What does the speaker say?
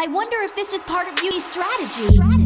I wonder if this is part of Yui's strategy. strategy.